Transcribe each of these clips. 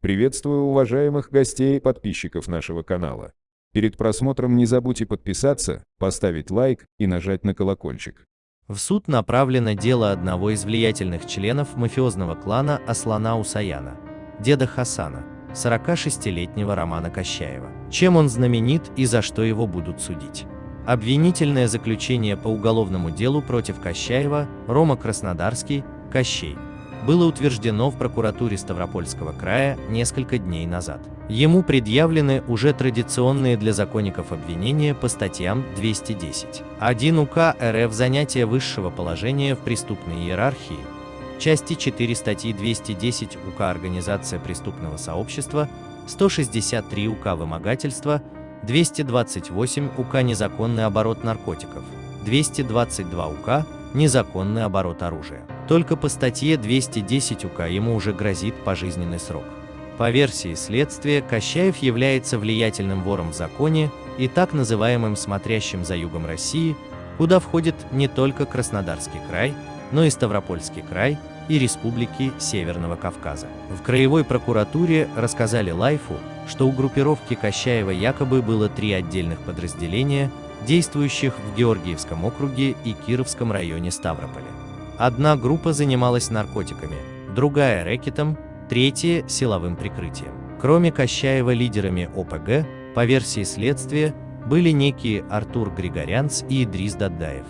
Приветствую уважаемых гостей и подписчиков нашего канала. Перед просмотром не забудьте подписаться, поставить лайк и нажать на колокольчик. В суд направлено дело одного из влиятельных членов мафиозного клана Аслана Усаяна, деда Хасана, 46-летнего Романа Кощаева. Чем он знаменит и за что его будут судить? Обвинительное заключение по уголовному делу против Кощаева, Рома Краснодарский, Кощей, было утверждено в прокуратуре Ставропольского края несколько дней назад. Ему предъявлены уже традиционные для законников обвинения по статьям 210. 1 УК РФ «Занятие высшего положения в преступной иерархии», части 4 статьи 210 УК «Организация преступного сообщества», 163 УК «Вымогательство», 228 УК «Незаконный оборот наркотиков», 222 УК «Незаконный оборот оружия». Только по статье 210 УК ему уже грозит пожизненный срок. По версии следствия, Кощаев является влиятельным вором в законе и так называемым «смотрящим за югом России», куда входит не только Краснодарский край, но и Ставропольский край и республики Северного Кавказа. В краевой прокуратуре рассказали Лайфу, что у группировки Кощаева якобы было три отдельных подразделения, действующих в Георгиевском округе и Кировском районе Ставрополя. Одна группа занималась наркотиками, другая – рэкетом, третья – силовым прикрытием. Кроме Кощаева лидерами ОПГ, по версии следствия, были некие Артур Григорянц и Идрис Даддаев.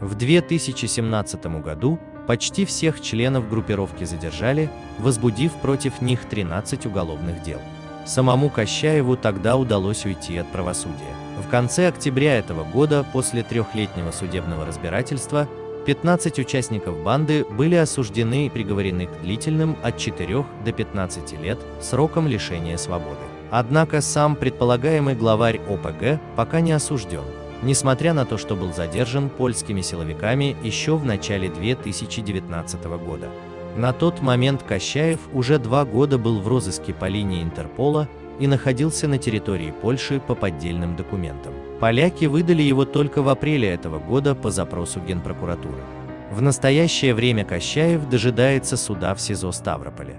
В 2017 году почти всех членов группировки задержали, возбудив против них 13 уголовных дел. Самому Кощаеву тогда удалось уйти от правосудия. В конце октября этого года, после трехлетнего судебного разбирательства, 15 участников банды были осуждены и приговорены к длительным от 4 до 15 лет сроком лишения свободы. Однако сам предполагаемый главарь ОПГ пока не осужден, несмотря на то, что был задержан польскими силовиками еще в начале 2019 года. На тот момент Кощаев уже два года был в розыске по линии Интерпола и находился на территории Польши по поддельным документам. Поляки выдали его только в апреле этого года по запросу Генпрокуратуры. В настоящее время Кощаев дожидается суда в СИЗО Ставрополя.